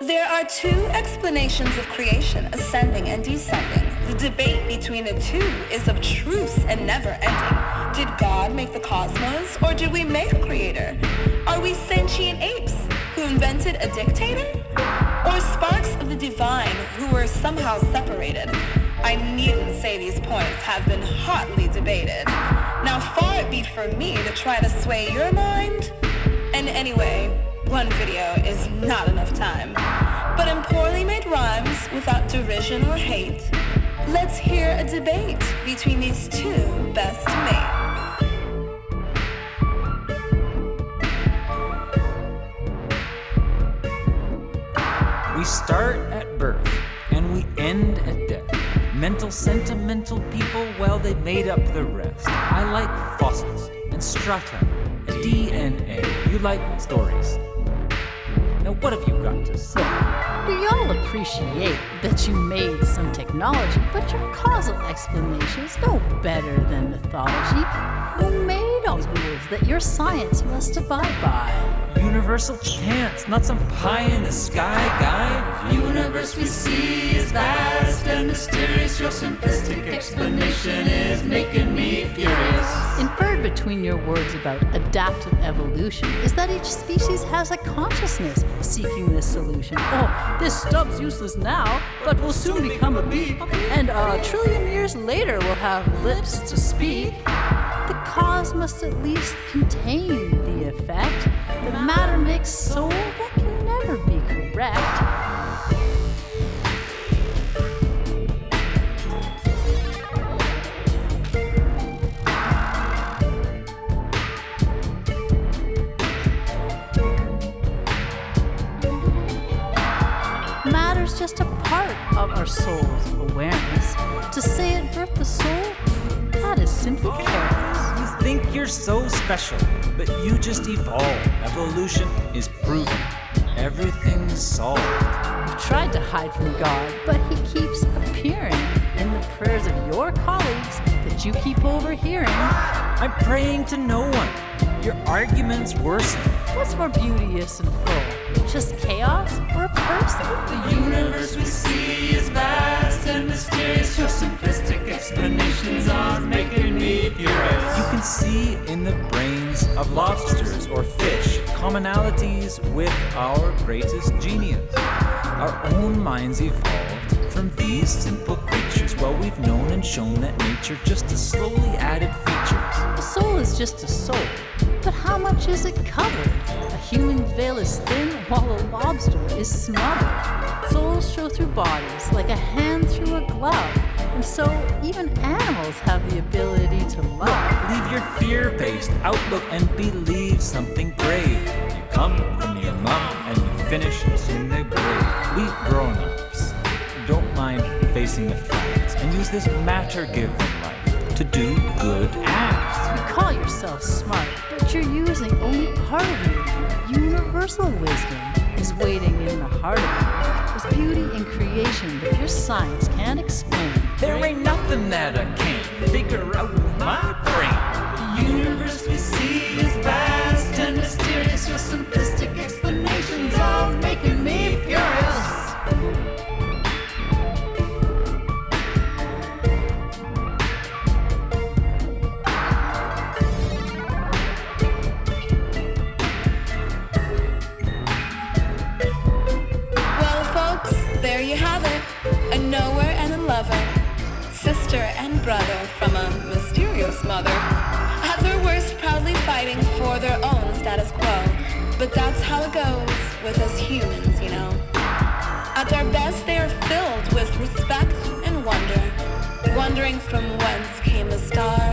There are two explanations of creation, ascending and descending. The debate between the two is abstruse and never ending. Did God make the cosmos or did we make a creator? Are we sentient apes who invented a dictator? Or sparks of the divine who were somehow separated? I needn't say these points have been hotly debated. Now far it be for me to try to sway your mind. And anyway, one video is not enough time. But in poorly made rhymes without derision or hate, let's hear a debate between these two best mates. We start at birth and we end at death. Mental, sentimental people, well, they made up the rest. I like fossils and strata and DNA. You like stories. Now, what have you got to say? We all appreciate that you made some technology, but your causal explanation is no better than mythology. Who made all the rules that your science must abide by? Universal chance, not some pie in the sky guy. Universe we see is vast and mysterious. Your simplistic explanation is making me furious. Inferred between your words about adaptive evolution is that each species has a consciousness seeking this solution. Oh, this stub's useless now, but will soon become a beak, and a trillion years later will have lips to speak. The cause must at least contain the effect. The matter makes soul that can never be correct. Just a part of our soul's awareness. To say it birthed the soul, that is simply careless. You think you're so special, but you just evolve. Evolution is proven. Everything's solved. You tried to hide from God, but He keeps appearing in the prayers of your colleagues that you keep overhearing. I'm praying to no one. Your arguments worsen. What's more beauteous and full? Just chaos or person? The universe we see is vast and mysterious. Your simplistic explanations are making me furious. You can see in the brains of lobsters or fish commonalities with our greatest genius. Our own minds evolved from these simple creatures. Well, we've known and shown that nature just a slowly added features. A soul is just a soul, but how much is it covered? A human veil is thin while a lobster is smothered. Souls show through bodies like a hand through a glove, and so even animals have the ability to love. Leave your fear-based outlook and believe something brave. You come from your mom and you finish in the grave. We grown-ups don't mind facing the facts and use this matter-given life to do good acts. Part of you. Universal wisdom is waiting in the heart of you. There's beauty in creation that your science can't explain. There ain't nothing that I can't figure out with my lover. Sister and brother from a mysterious mother. At their worst, proudly fighting for their own status quo. But that's how it goes with us humans, you know. At their best, they are filled with respect and wonder. Wondering from whence came the stars.